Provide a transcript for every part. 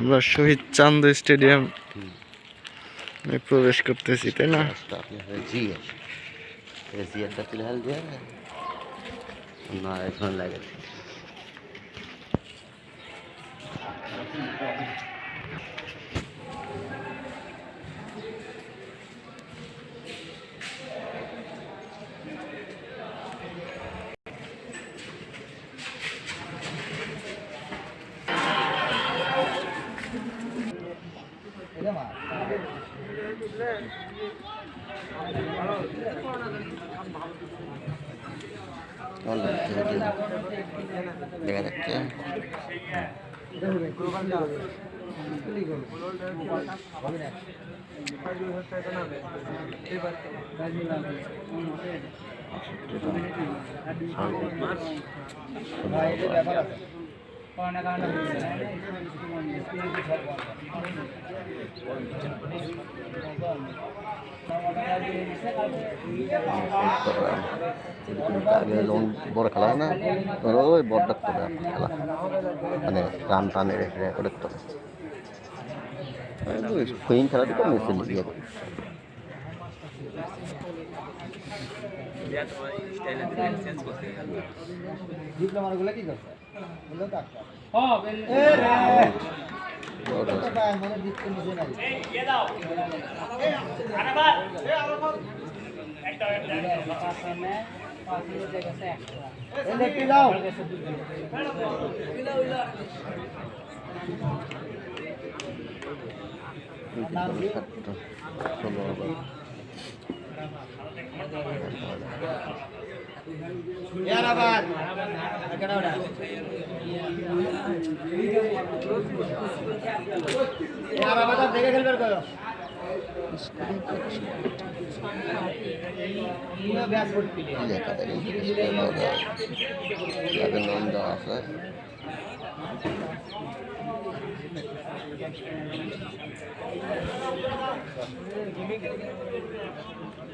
আমরা শহীদ চান্দ স্টেডিয়াম প্রবেশ করতেছি, তাই না? জিয়ে জিয়ারটা ফিলহাল যে না এখন লাগে কেমন যাচ্ছে বাইরে ব্যাপার যাচ্ছে লোন বড় খেলা না ওই বড় খেলা মানে রান টান রেখে রেকর্ডের তো কুইন খেলাটা তো মিছিল দিয়ে। ডিপ্লোমার কি করছে? বললো ডাক্তার মানে দিচ্ছে নিজে নাই দেখতে দাও ষোলো হাজার ইয়ারাবাদ এখানে ওটা ইয়ারাবাদ দেখে খেলবে করো ব্যাস করতে লেখা দেখেন ক্লাবের নাম याराबाद अकड़ाड़ा याराबाद आप देखे खेल कर। देखा था यार नाम दा सर गेमिंग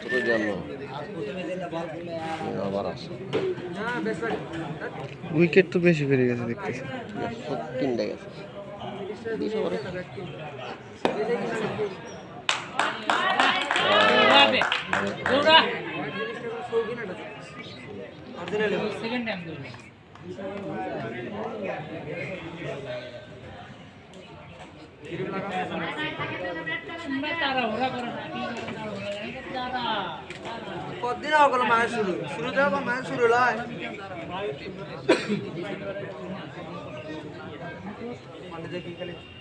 সতেরো আবার উইকেট তো বেশি বেড়ে গেছে দেখতেছি। তিনটা গেছে। పొద్దున ఒకరు మనుషులు శృత ఒక మనుషులులా మన దగ్గరికి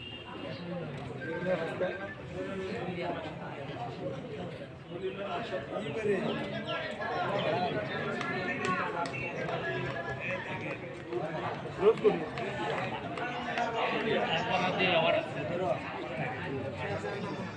Gracias.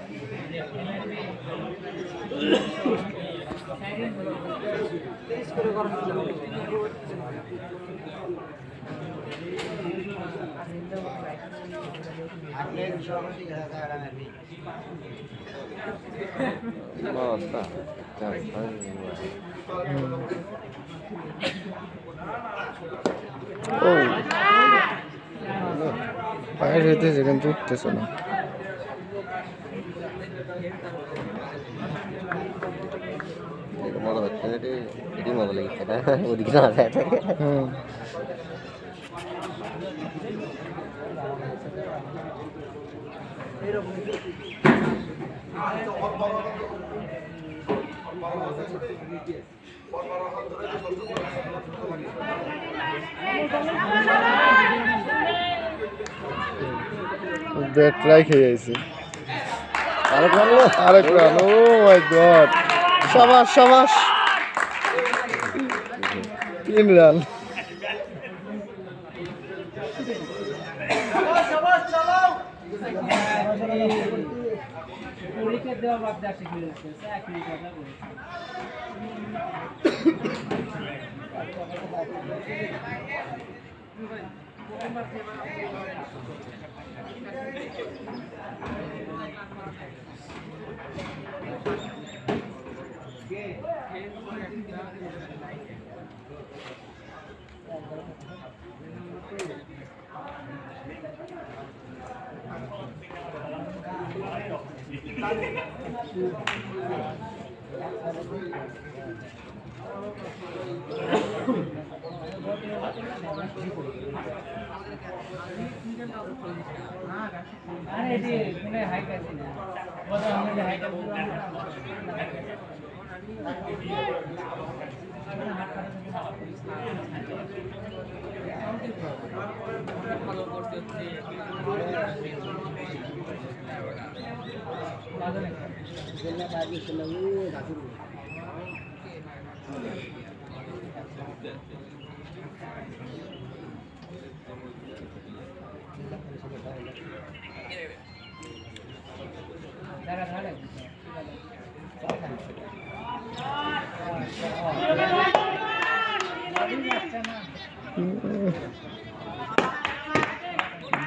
মানে ও পায়ের হইতেছে কিন্তু উঠতেছে না মজা হচ্ছে না এটি মজা লেগেছে না? ওদিকে না যায় থাকে ব্যাট রাইখে গেছি। আরেক মারলো আরেক রান ও মাই গড সাবাস সাবাস তিন রান পরীক্ষা দেওয়া বাদ দেওয়া শিখে যাচ্ছে একই কথা বলে আরে এটি কোনো হাইট ভালো করতে হচ্ছে দাঁড়া দাঁড়া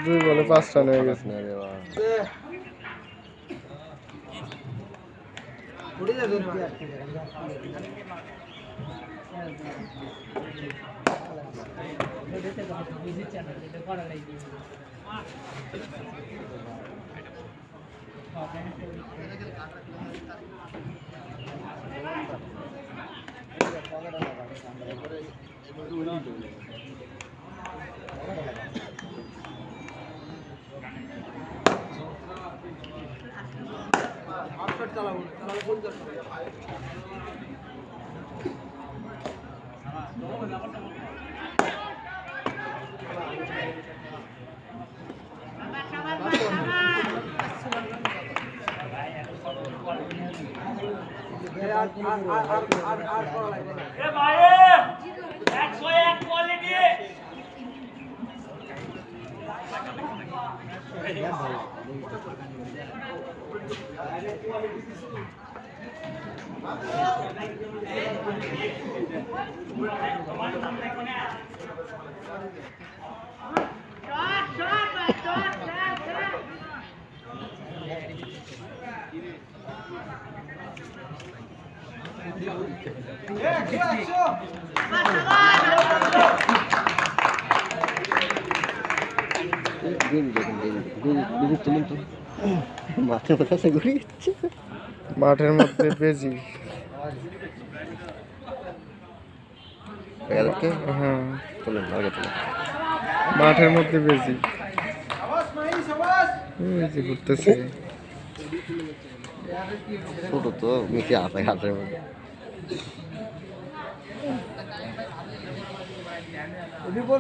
দুই বলে পাঁচ রান হয়ে গেছে না রে বাবা। যাবে বুঝিচ্ছে না চালাবো চালাবো কোন দরকার আর আর আর আর আর আর করা লাগবে না দিন দেখুন দিন দিন দিন তুলুন তো মাথার কথা সে ঘুরে যাচ্ছে মাঠের মধ্যে বেজি। হয়ে। হ্যাঁ মাঠের মধ্যে বেজি। ঘুরতেছে। ছোটো তো মিশে আছে ঘাটের মধ্যে।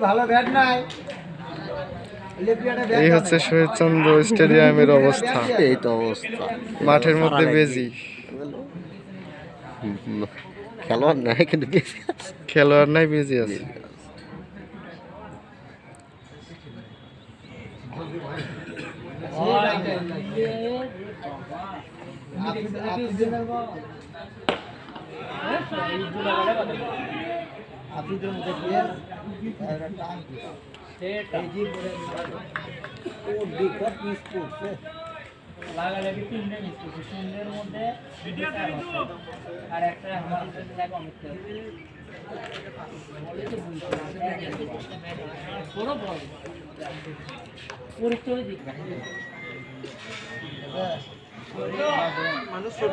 ভালো ব্যাট নাই। এই হচ্ছে শহীদচন্দ্র স্টেডিয়ামের অবস্থা। এই তো অবস্থা। মাঠের মধ্যে বেজি। খেলোয়াড় নাই কিন্তু খেলোয়াড় নাই বেজি আছে। লাগালে কি তিনটে মিস করছে তিনটের মধ্যে। আর একটা আমার জায়গা অনেক পুরো বল দিক। মানুষ ছোট।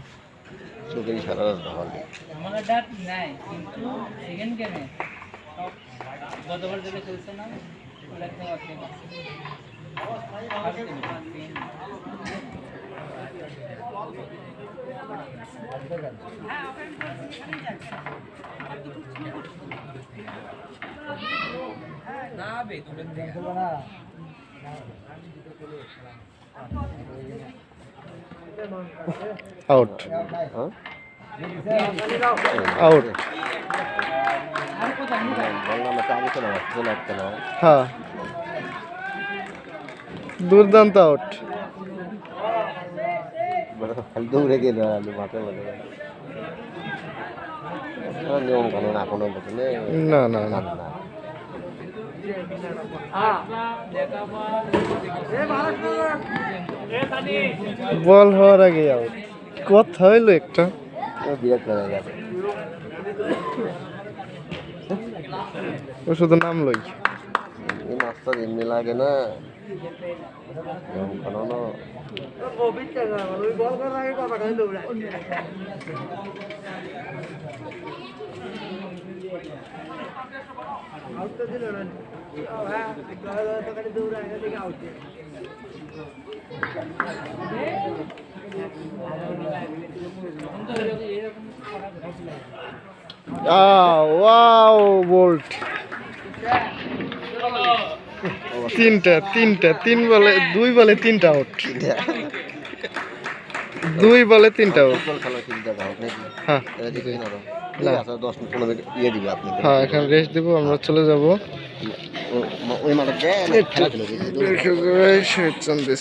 চোখের সারা রাত ডাক নাই, কিন্তু সেকেন্ড গেমে গতবার যেটা চলছে না। না বে তুমি আউট আউট হ্যাঁ। দুর্দান্ত আউট দৌড়ে গেল আলু মাঠে মাঠে নিয়ম কানুন এখনও না না না। বল হওয়ার আগে কথা হইল একটা। বিরাট করে গেছে ও শুধু নাম লই। এই মাছটা এমনি লাগে না। বল ওয়াও বোল্ট। তিনটা তিনটা তিন বলে দুই বলে তিনটা আউট দুই বলে তিনটা আউট হ্যাঁ। দশ মিনিট পনেরো মিনিট ইয়ে দিবে আপনি। হ্যাঁ এখানে রেস্ট দেবো আমরা চলে যাব।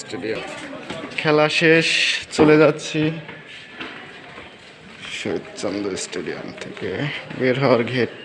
স্টেডিয়াম। খেলা শেষ চলে যাচ্ছি। শহীদচন্দ্র স্টেডিয়াম থেকে বের হওয়ার গেট